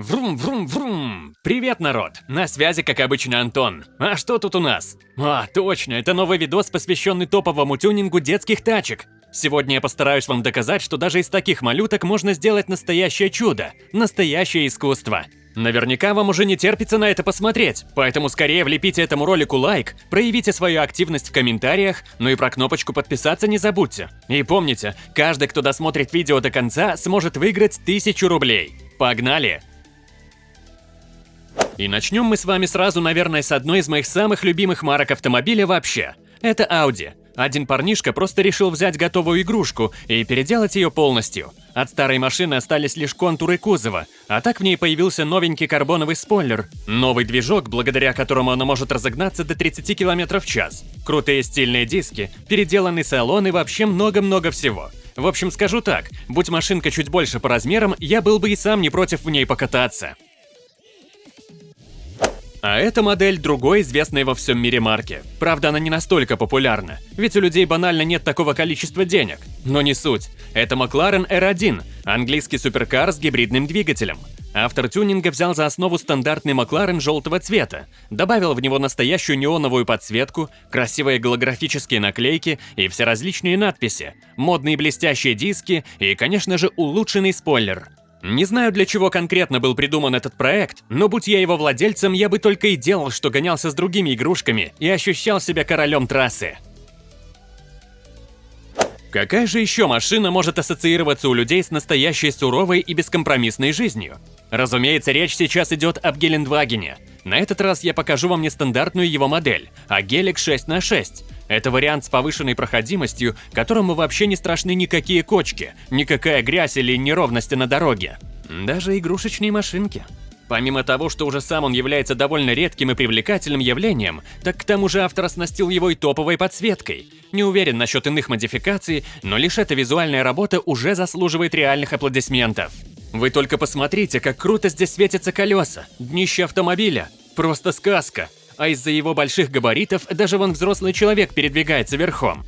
Врум-врум-врум! Привет, народ! На связи, как обычно, Антон. А что тут у нас? А, точно, это новый видос, посвященный топовому тюнингу детских тачек. Сегодня я постараюсь вам доказать, что даже из таких малюток можно сделать настоящее чудо, настоящее искусство. Наверняка вам уже не терпится на это посмотреть, поэтому скорее влепите этому ролику лайк, проявите свою активность в комментариях, ну и про кнопочку подписаться не забудьте. И помните, каждый, кто досмотрит видео до конца, сможет выиграть 1000 рублей. Погнали! И начнем мы с вами сразу, наверное, с одной из моих самых любимых марок автомобиля вообще. Это Audi. Один парнишка просто решил взять готовую игрушку и переделать ее полностью. От старой машины остались лишь контуры кузова, а так в ней появился новенький карбоновый спойлер, новый движок, благодаря которому она может разогнаться до 30 км в час, крутые стильные диски, переделанный салон и вообще много-много всего. В общем, скажу так, будь машинка чуть больше по размерам, я был бы и сам не против в ней покататься. А эта модель другой известной во всем мире марки. Правда, она не настолько популярна, ведь у людей банально нет такого количества денег. Но не суть. Это McLaren R1, английский суперкар с гибридным двигателем. Автор тюнинга взял за основу стандартный McLaren желтого цвета, добавил в него настоящую неоновую подсветку, красивые голографические наклейки и все различные надписи, модные блестящие диски и, конечно же, улучшенный спойлер – не знаю, для чего конкретно был придуман этот проект, но будь я его владельцем, я бы только и делал, что гонялся с другими игрушками и ощущал себя королем трассы. Какая же еще машина может ассоциироваться у людей с настоящей суровой и бескомпромиссной жизнью? Разумеется, речь сейчас идет об Гелендвагене. На этот раз я покажу вам не стандартную его модель, а Гелик 6 на 6 это вариант с повышенной проходимостью, которому вообще не страшны никакие кочки, никакая грязь или неровности на дороге. Даже игрушечные машинки. Помимо того, что уже сам он является довольно редким и привлекательным явлением, так к тому же автор оснастил его и топовой подсветкой. Не уверен насчет иных модификаций, но лишь эта визуальная работа уже заслуживает реальных аплодисментов. Вы только посмотрите, как круто здесь светятся колеса, днище автомобиля. Просто сказка а из-за его больших габаритов даже вон взрослый человек передвигается верхом.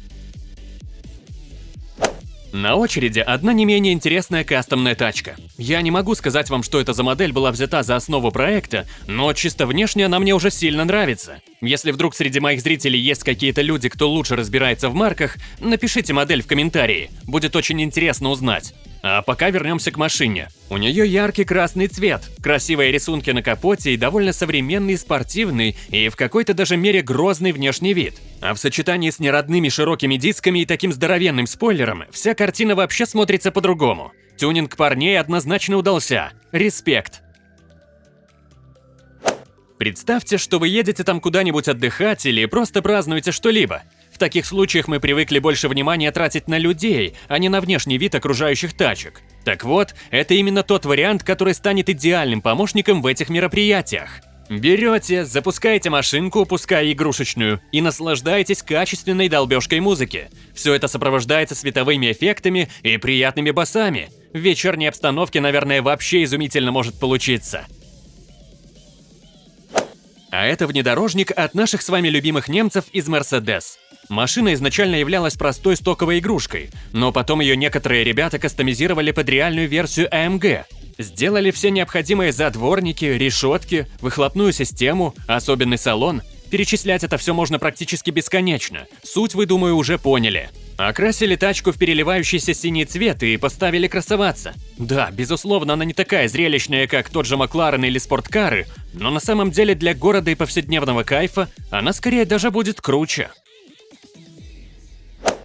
На очереди одна не менее интересная кастомная тачка. Я не могу сказать вам, что эта за модель была взята за основу проекта, но чисто внешне она мне уже сильно нравится. Если вдруг среди моих зрителей есть какие-то люди, кто лучше разбирается в марках, напишите модель в комментарии, будет очень интересно узнать. А пока вернемся к машине. У нее яркий красный цвет, красивые рисунки на капоте и довольно современный, спортивный и в какой-то даже мере грозный внешний вид. А в сочетании с неродными широкими дисками и таким здоровенным спойлером, вся картина вообще смотрится по-другому. Тюнинг парней однозначно удался. Респект. Представьте, что вы едете там куда-нибудь отдыхать или просто празднуете что-либо. В таких случаях мы привыкли больше внимания тратить на людей, а не на внешний вид окружающих тачек. Так вот, это именно тот вариант, который станет идеальным помощником в этих мероприятиях. Берете, запускаете машинку, пускай игрушечную, и наслаждаетесь качественной долбежкой музыки. Все это сопровождается световыми эффектами и приятными басами. В вечерней обстановке, наверное, вообще изумительно может получиться. А это внедорожник от наших с вами любимых немцев из Mercedes. Машина изначально являлась простой стоковой игрушкой, но потом ее некоторые ребята кастомизировали под реальную версию AMG. Сделали все необходимые задворники, решетки, выхлопную систему, особенный салон. Перечислять это все можно практически бесконечно. Суть вы, думаю, уже поняли. Окрасили тачку в переливающийся синий цвет и поставили красоваться. Да, безусловно, она не такая зрелищная, как тот же Макларен или спорткары, но на самом деле для города и повседневного кайфа она скорее даже будет круче.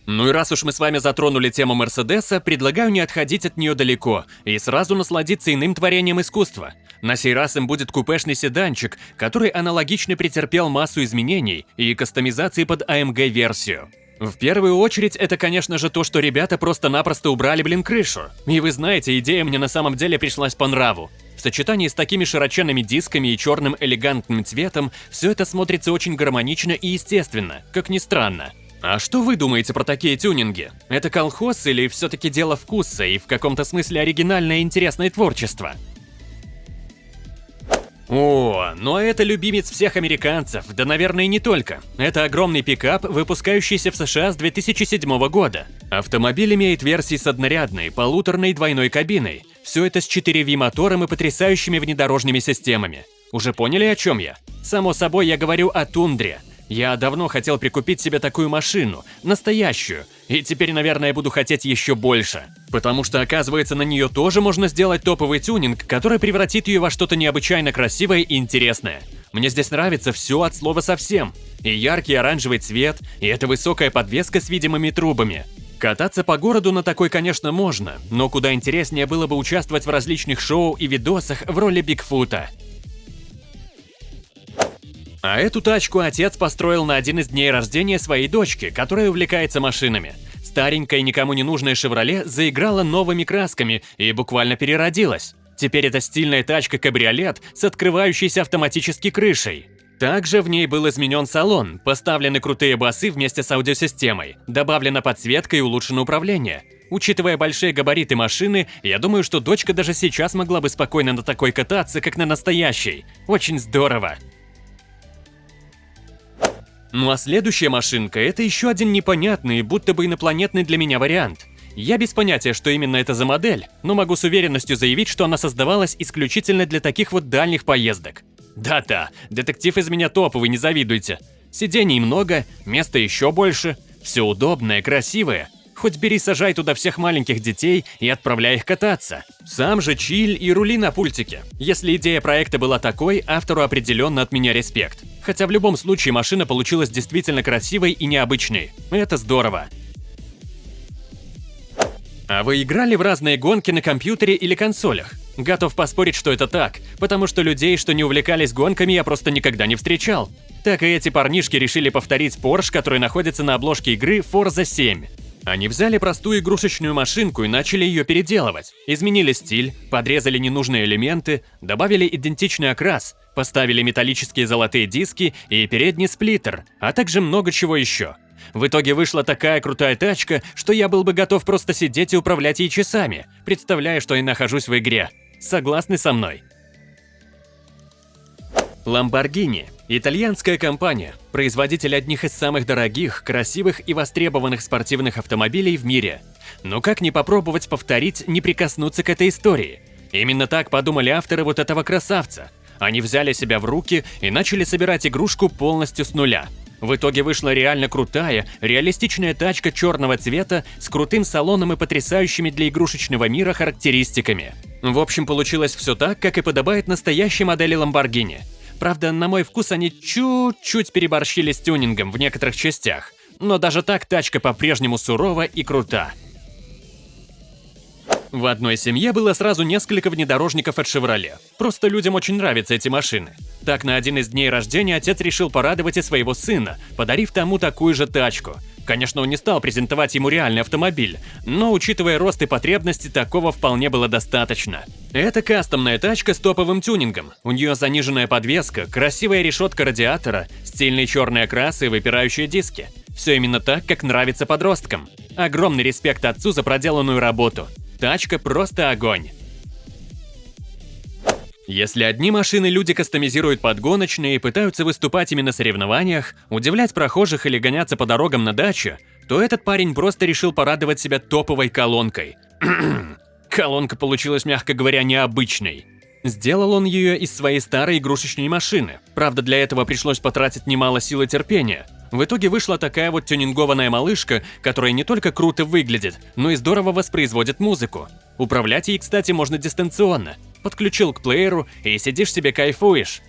Ну и раз уж мы с вами затронули тему Мерседеса, предлагаю не отходить от нее далеко и сразу насладиться иным творением искусства. На сей раз им будет купешный седанчик, который аналогично претерпел массу изменений и кастомизации под AMG-версию. В первую очередь, это, конечно же, то, что ребята просто-напросто убрали, блин, крышу. И вы знаете, идея мне на самом деле пришлась по нраву. В сочетании с такими широченными дисками и черным элегантным цветом, все это смотрится очень гармонично и естественно, как ни странно. А что вы думаете про такие тюнинги? Это колхоз или все-таки дело вкуса и в каком-то смысле оригинальное интересное творчество? О, ну а это любимец всех американцев, да наверное не только. Это огромный пикап, выпускающийся в США с 2007 года. Автомобиль имеет версии с однорядной, полуторной двойной кабиной. Все это с 4V-мотором и потрясающими внедорожными системами. Уже поняли, о чем я? Само собой, я говорю о тундре. Я давно хотел прикупить себе такую машину, настоящую, и теперь, наверное, буду хотеть еще больше. Потому что, оказывается, на нее тоже можно сделать топовый тюнинг, который превратит ее во что-то необычайно красивое и интересное. Мне здесь нравится все от слова совсем. И яркий оранжевый цвет, и эта высокая подвеска с видимыми трубами. Кататься по городу на такой, конечно, можно, но куда интереснее было бы участвовать в различных шоу и видосах в роли Бигфута. А эту тачку отец построил на один из дней рождения своей дочки, которая увлекается машинами. Старенькая никому не нужная «Шевроле» заиграла новыми красками и буквально переродилась. Теперь это стильная тачка-кабриолет с открывающейся автоматически крышей. Также в ней был изменен салон, поставлены крутые басы вместе с аудиосистемой, добавлена подсветка и улучшено управление. Учитывая большие габариты машины, я думаю, что дочка даже сейчас могла бы спокойно на такой кататься, как на настоящей. Очень здорово. Ну а следующая машинка – это еще один непонятный, будто бы инопланетный для меня вариант. Я без понятия, что именно это за модель, но могу с уверенностью заявить, что она создавалась исключительно для таких вот дальних поездок. Да-да, детектив из меня топовый, не завидуйте. Сидений много, места еще больше, все удобное, красивое. Хоть бери, сажай туда всех маленьких детей и отправляй их кататься. Сам же чиль и рули на пультике. Если идея проекта была такой, автору определенно от меня респект. Хотя в любом случае машина получилась действительно красивой и необычной. Это здорово. А вы играли в разные гонки на компьютере или консолях? Готов поспорить, что это так, потому что людей, что не увлекались гонками, я просто никогда не встречал. Так и эти парнишки решили повторить Porsche, который находится на обложке игры Forza 7. Они взяли простую игрушечную машинку и начали ее переделывать. Изменили стиль, подрезали ненужные элементы, добавили идентичный окрас, поставили металлические золотые диски и передний сплиттер, а также много чего еще. В итоге вышла такая крутая тачка, что я был бы готов просто сидеть и управлять ей часами, представляя, что я нахожусь в игре. Согласны со мной? Lamborghini – итальянская компания, производитель одних из самых дорогих, красивых и востребованных спортивных автомобилей в мире. Но как не попробовать повторить, не прикоснуться к этой истории? Именно так подумали авторы вот этого красавца. Они взяли себя в руки и начали собирать игрушку полностью с нуля. В итоге вышла реально крутая, реалистичная тачка черного цвета с крутым салоном и потрясающими для игрушечного мира характеристиками. В общем, получилось все так, как и подобает настоящей модели Lamborghini – Правда, на мой вкус они чуть-чуть переборщили с тюнингом в некоторых частях. Но даже так тачка по-прежнему сурова и крута. В одной семье было сразу несколько внедорожников от Chevrolet. Просто людям очень нравятся эти машины. Так, на один из дней рождения отец решил порадовать и своего сына, подарив тому такую же тачку. Конечно, он не стал презентовать ему реальный автомобиль, но учитывая рост и потребности, такого вполне было достаточно. Это кастомная тачка с топовым тюнингом. У нее заниженная подвеска, красивая решетка радиатора, стильный черный окрас и выпирающие диски. Все именно так, как нравится подросткам. Огромный респект отцу за проделанную работу. Тачка просто огонь. Если одни машины люди кастомизируют под гоночные и пытаются выступать именно на соревнованиях, удивлять прохожих или гоняться по дорогам на даче, то этот парень просто решил порадовать себя топовой колонкой. Колонка получилась, мягко говоря, необычной. Сделал он ее из своей старой игрушечной машины. Правда, для этого пришлось потратить немало сил и терпения. В итоге вышла такая вот тюнингованная малышка, которая не только круто выглядит, но и здорово воспроизводит музыку. Управлять ей, кстати, можно дистанционно подключил к плееру и сидишь себе кайфуешь.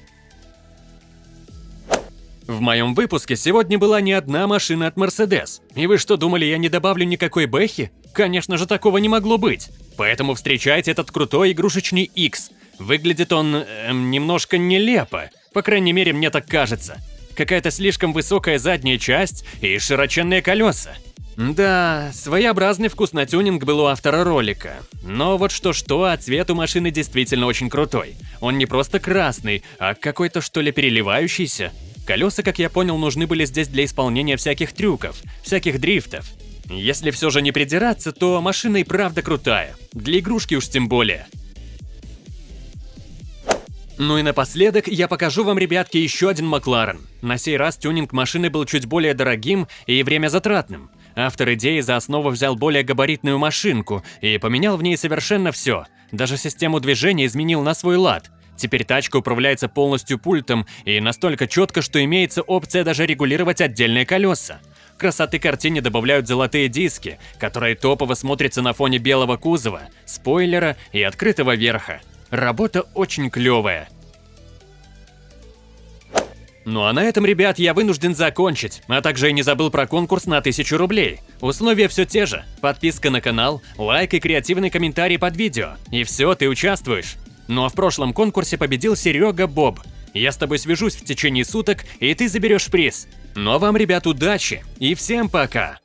В моем выпуске сегодня была не одна машина от Mercedes. И вы что, думали, я не добавлю никакой бэхи? Конечно же, такого не могло быть. Поэтому встречайте этот крутой игрушечный X. Выглядит он эм, немножко нелепо. По крайней мере, мне так кажется. Какая-то слишком высокая задняя часть и широченные колеса. Да, своеобразный вкус на тюнинг был у автора ролика. Но вот что-что, а цвет у машины действительно очень крутой. Он не просто красный, а какой-то что ли переливающийся. Колеса, как я понял, нужны были здесь для исполнения всяких трюков, всяких дрифтов. Если все же не придираться, то машина и правда крутая. Для игрушки уж тем более. Ну и напоследок я покажу вам, ребятки, еще один Макларен. На сей раз тюнинг машины был чуть более дорогим и время затратным. Автор идеи за основу взял более габаритную машинку и поменял в ней совершенно все. Даже систему движения изменил на свой лад. Теперь тачка управляется полностью пультом и настолько четко, что имеется опция даже регулировать отдельные колеса. Красоты картине добавляют золотые диски, которые топово смотрятся на фоне белого кузова, спойлера и открытого верха. Работа очень клевая. Ну а на этом, ребят, я вынужден закончить, а также и не забыл про конкурс на 1000 рублей. Условия все те же. Подписка на канал, лайк и креативный комментарий под видео. И все, ты участвуешь. Ну а в прошлом конкурсе победил Серега Боб. Я с тобой свяжусь в течение суток, и ты заберешь приз. Ну а вам, ребят, удачи и всем пока!